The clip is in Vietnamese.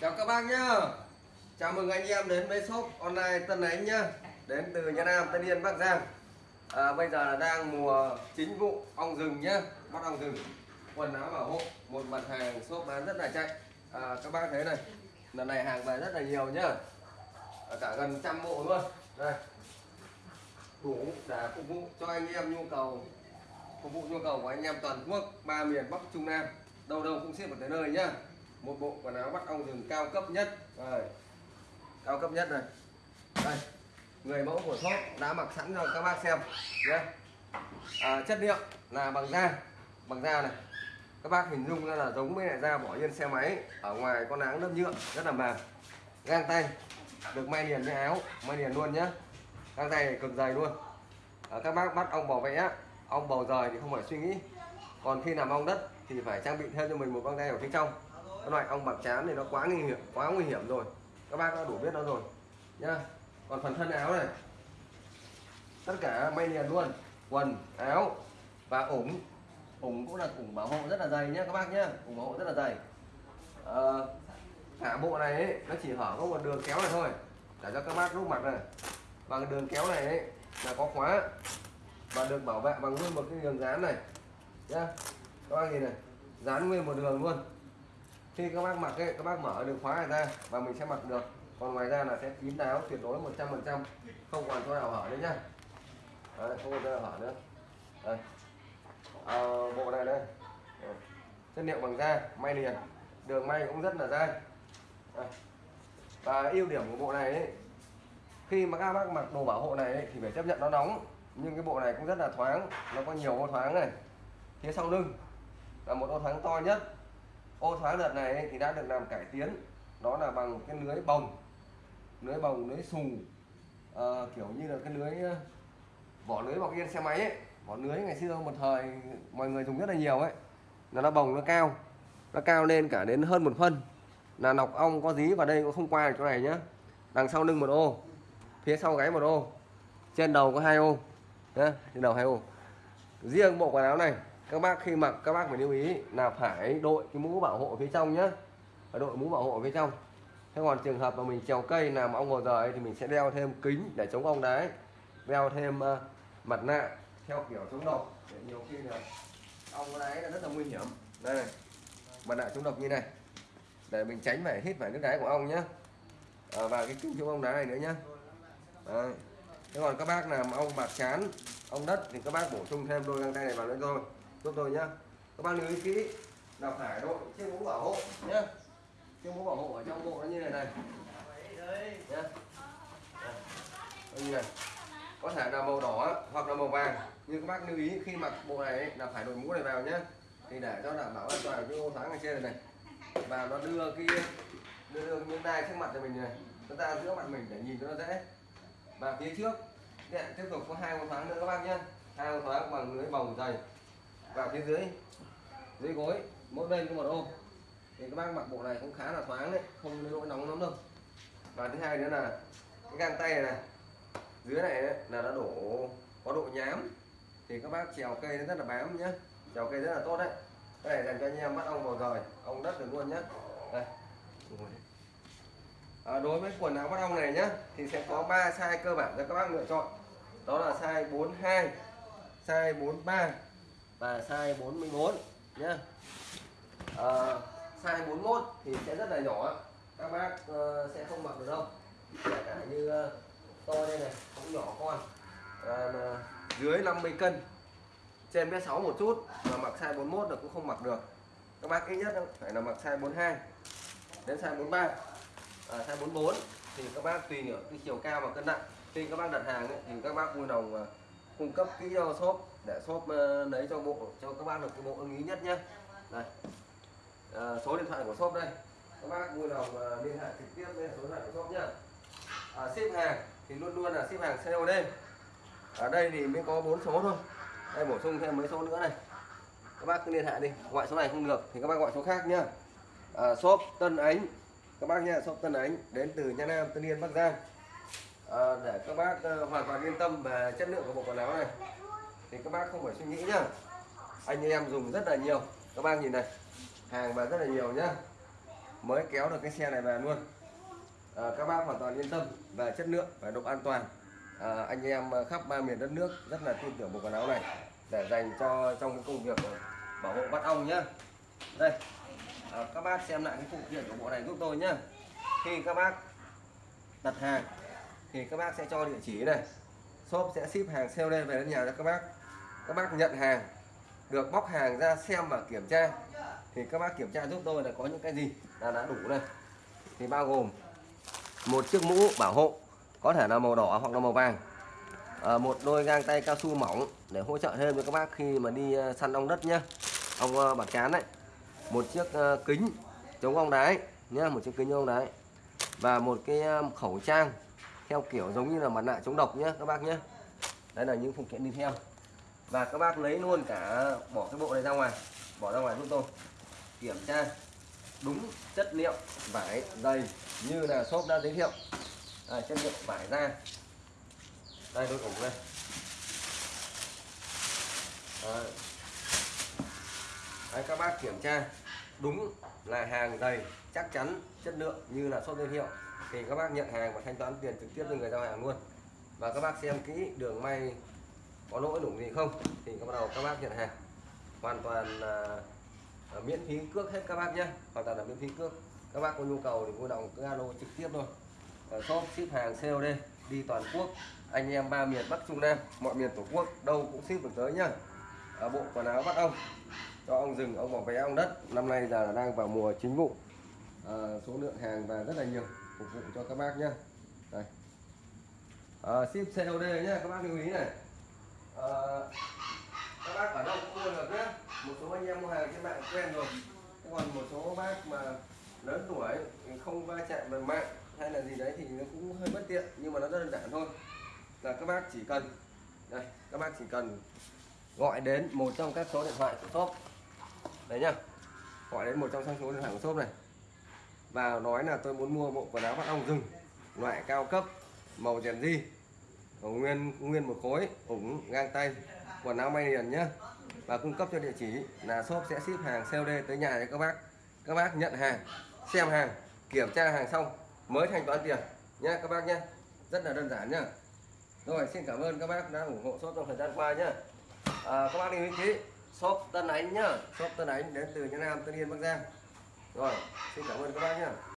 Chào các bác nhá. Chào mừng anh em đến với shop online Tân Ánh nhá. Đến từ Nha Nam, Tân Yên, Bắc Giang. À, Bây giờ là đang mùa chính vụ ong rừng nhá. Bắt ong rừng Quần áo bảo hộ Một mặt hàng shop bán rất là chạy. À, Các bác thấy này Lần này hàng về rất là nhiều nhá. À, Cả gần trăm bộ luôn. Đây. Đủ để phục vụ cho anh em nhu cầu Phục vụ nhu cầu của anh em toàn quốc ba miền Bắc Trung Nam. Đâu đâu cũng ship được tới nơi nhá một bộ quần áo bắt ong rừng cao cấp nhất. Rồi cao cấp nhất này. Đây. Người mẫu của shop đã mặc sẵn cho các bác xem. Nhé. À, chất liệu là bằng da. Bằng da này. Các bác hình dung ra là giống với lại da bỏ yên xe máy. Ở ngoài con nắng lớp nhựa rất là mềm. Gang tay. Được may liền với áo. May liền luôn nhé. Gang tay này cực dày luôn. À, các bác bắt ong bò vẽ ong bầu rời thì không phải suy nghĩ. Còn khi làm ong đất thì phải trang bị thêm cho mình một găng tay ở phía trong cái loại ong bạc chán thì nó quá nguy hiểm quá nguy hiểm rồi. Các bác đã đủ biết nó rồi nhá. Còn phần thân áo này tất cả may liền luôn. Quần áo và ủng. Ủng cũng là ủng bảo hộ rất là dày nhé các bác nhé ủng bảo hộ rất là dày. À, cả bộ này ấy, nó chỉ hở có một đường kéo này thôi. Để cho các bác rút mặt này. Và cái đường kéo này ấy, là có khóa và được bảo vệ bằng nguyên một cái đường dán này nhá. Các bác nhìn này dán nguyên một đường luôn khi các bác mặc ấy, các bác mở được khóa này ra và mình sẽ mặc được. Còn ngoài ra là sẽ kín đáo tuyệt đối 100 phần trăm. Không còn chỗ nào hở nữa nhá. Đấy, không còn chỗ nào hở nữa. Đây. À, bộ này đây. Chất liệu bằng da may liền. Đường may cũng rất là dai. Đây. và ưu điểm của bộ này ấy, khi mà các bác mặc đồ bảo hộ này ấy, thì phải chấp nhận nó nóng. Nhưng cái bộ này cũng rất là thoáng nó có nhiều ô thoáng này. Phía sau lưng là một ô thoáng to nhất ô thoáng đợt này thì đã được làm cải tiến. Đó là bằng cái lưới bồng. Lưới bồng lưới xù. À, kiểu như là cái lưới ờ, vỏ lưới bọc yên xe máy ấy. Vỏ lưới ngày xưa một thời mọi người dùng rất là nhiều ấy. Là nó bồng nó cao. Nó cao lên cả đến hơn một phân. Là nọc ong có dí vào đây cũng không qua được chỗ này nhá. Đằng sau lưng một ô. Phía sau gáy một ô. Trên đầu có hai ô. Nhá trên đầu hai ô. Riêng bộ quần áo này các bác khi mặc các bác phải lưu ý là phải đội cái mũ bảo hộ phía trong nhé phải đội mũ bảo hộ phía trong. Thế còn trường hợp mà mình trèo cây làm ong ngồi rời thì mình sẽ đeo thêm kính để chống ong đái đeo thêm uh, mặt nạ theo kiểu chống độc. Để nhiều khi là ong đái là rất là nguy hiểm. Đây này mặt nạ chống độc như này. Để mình tránh phải hít phải nước đáy của ong nhé à, ờ, và cái kính chống ong đái này nữa nhé Đấy. thế còn các bác làm ong bạc chán ong đất thì các bác bổ sung thêm đôi găng tay này vào nữa thôi được rồi nhá. Các bác lưu ý kỹ. Là phải đội chiếc mũ bảo hộ nhá. Chiếc mũ bảo hộ ở trong bộ nó như này này. Nhá. Như này. Có thể là màu đỏ hoặc là màu vàng. Nhưng các bác lưu ý khi mặc bộ này ấy, là phải đội mũ này vào nhá. Thì để cho đảm bảo an toàn cái ô thoáng ở trên này này. Và nó đưa cái đưa, đưa những đai trước mặt cho mình này. Nó ra giữa mặt mình để nhìn cho nó dễ. Và phía trước điện tiếp tục có hai ô thoáng nữa các bác nhé hai ô thoáng bằng lưới bồng dày vào phía dưới. Dưới gối mỗi bên có một ô thì các bác mặc bộ này cũng khá là thoáng đấy không đến nỗi nóng lắm đâu. Và thứ hai nữa là cái găng tay này, này dưới này ấy, là nó đổ có độ nhám. Thì các bác trèo cây nó rất là bám nhá. Trèo cây rất là tốt đấy. Cái này dành cho anh em bắt ong vào rời ong đất được luôn nhá. Đây. À, đối với quần áo bắt ong này nhé thì sẽ có 3 size cơ bản cho các bác lựa chọn. Đó là size 42 size 43 và size 44 nhé à, size 41 thì sẽ rất là nhỏ. Các bác uh, sẽ không mặc được đâu. Kể cả như uh, to đây này cũng nhỏ con. À, dưới 50 cân trên mét 6 một chút mà mặc size 41 là cũng không mặc được. Các bác ít nhất phải là mặc size 42 đến size 43 à, size 44 thì các bác tùy ở cái chiều cao và cân nặng. Khi các bác đặt hàng ấy, thì các bác vui lòng uh, cung cấp kỹ cho shop để shop uh, lấy cho bộ cho các bác được cái bộ ưng ý nhất nhé. Đây. À, số điện thoại của shop đây. Các bác vui lòng uh, liên hệ trực tiếp lên số điện thoại của shop nhá à, ship hàng thì luôn luôn là ship hàng COD ở đây thì mới có bốn số thôi. Đây bổ sung thêm mấy số nữa này. Các bác cứ liên hệ đi. Gọi số này không được thì các bác gọi số khác nhá à, shop Tân Ánh. Các bác nha shop Tân Ánh đến từ Nha Nam Tân Yên Bắc Giang à, để các bác ờ, hoàn toàn yên tâm về chất lượng của bộ quần áo này. Thì các bác không phải suy nghĩ nhá. Anh em dùng rất là nhiều. Các bác nhìn này hàng và rất là nhiều nhá. Mới kéo được cái xe này về luôn. À, các bác hoàn toàn yên tâm về chất lượng và độ an toàn. À, anh em khắp ba miền đất nước rất là tin tưởng bộ quần áo này để dành cho trong cái công việc bảo hộ bắt ong nhá. Đây. À, các bác xem lại cái phụ kiện của bộ này giúp tôi nhá. Khi các bác đặt hàng thì các bác sẽ cho địa chỉ này shop sẽ ship hàng COD về đến nhà cho các bác. Các bác nhận hàng được bóc hàng ra xem và kiểm tra. Thì các bác kiểm tra giúp tôi là có những cái gì là đã đủ này thì bao gồm một chiếc mũ bảo hộ có thể là màu đỏ hoặc là màu vàng. À, một đôi găng tay cao su mỏng để hỗ trợ thêm cho các bác khi mà đi ờ, săn ong đất nhá. Ong ờ, bản bạc chán đấy. Một chiếc kính chống ong đái nhá một chiếc kính chống ong đái và một cái khẩu trang theo kiểu giống như là mặt nạ chống độc nhé các bác nhé đây là những phụ kiện đi theo. Và các bác lấy luôn cả bỏ cái bộ này ra ngoài. Bỏ ra ngoài giúp tôi. Kiểm tra đúng chất liệu vải dày như là shop đã giới thiệu. À, chất liệu vải ra đây tôi ủng đây à. Đấy, các bác kiểm tra đúng là hàng dày chắc chắn chất lượng như là shop giới thiệu thì các bác nhận hàng và thanh toán tiền trực tiếp cho người giao hàng luôn. Và các bác xem kỹ đường may có lỗi đủ gì không thì bắt đầu các bác nhận hàng. Hoàn toàn là miễn phí cước hết các bác nhé. Hoàn toàn là miễn phí cước. Các bác có nhu cầu thì vui lòng cứ alo trực tiếp thôi. Ở shop ship hàng COD đi toàn quốc. Anh em ba miền Bắc Trung Nam mọi miền tổ quốc đâu cũng ship được tới nhá. À, bộ quần áo bắt ông cho ông rừng ông bỏ vé ông đất. Năm nay giờ là đang vào mùa chính vụ. À, số lượng hàng và rất là nhiều phục vụ cho các bác nhé đây. À, ship COD nhé các bác lưu ý này. À, các bác ở đâu cũng mua được nhé một số anh em mua hàng trên mạng quen rồi. Còn một số bác mà lớn tuổi không va chạm bằng mạng hay là gì đấy thì nó cũng hơi bất tiện nhưng mà nó rất đơn giản thôi. Là các bác chỉ cần đây các bác chỉ cần gọi đến một trong các số điện thoại của shop. Đấy nhá. Gọi đến một trong các số điện thoại của shop này và nói là tôi muốn mua bộ quần áo bắt ong rừng loại cao cấp màu rèn di nguyên nguyên một khối ủng ngang tay. Quần áo may liền nhé và cung cấp cho địa chỉ là shop sẽ ship hàng COD tới nhà cho các bác. Các bác nhận hàng xem hàng kiểm tra hàng xong mới thanh toán tiền nhé các bác nhé rất là đơn giản nhá. Rồi xin cảm ơn các bác đã ủng hộ shop trong thời gian qua nhé à, các bác lưu ý kỹ shop Tân Ánh nhá. Shop Tân Ánh đến từ Nhân Nam Tân Yên Bắc Giang rồi xin cảm ơn các bác nhé